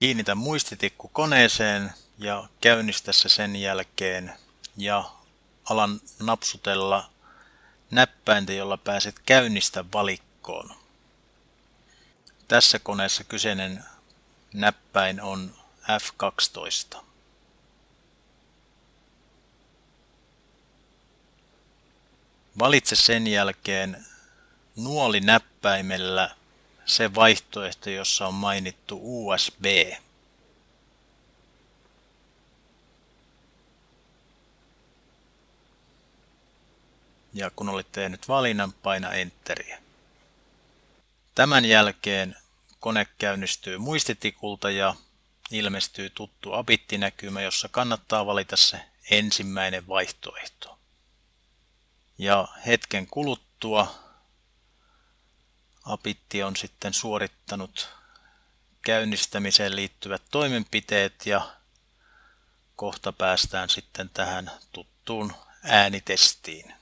Kiinnitä muistitikku koneeseen ja käynnistä se sen jälkeen ja alan napsutella näppäintä, jolla pääset käynnistä valikkoon. Tässä koneessa kyseinen näppäin on F12. Valitse sen jälkeen nuoli näppäimellä se vaihtoehto, jossa on mainittu USB. Ja kun olet tehnyt valinnan, paina Enteriä. Tämän jälkeen kone käynnistyy muistitikulta ja ilmestyy tuttu abittinäkymä, jossa kannattaa valita se ensimmäinen vaihtoehto. Ja hetken kuluttua Apitti on sitten suorittanut käynnistämiseen liittyvät toimenpiteet ja kohta päästään sitten tähän tuttuun äänitestiin.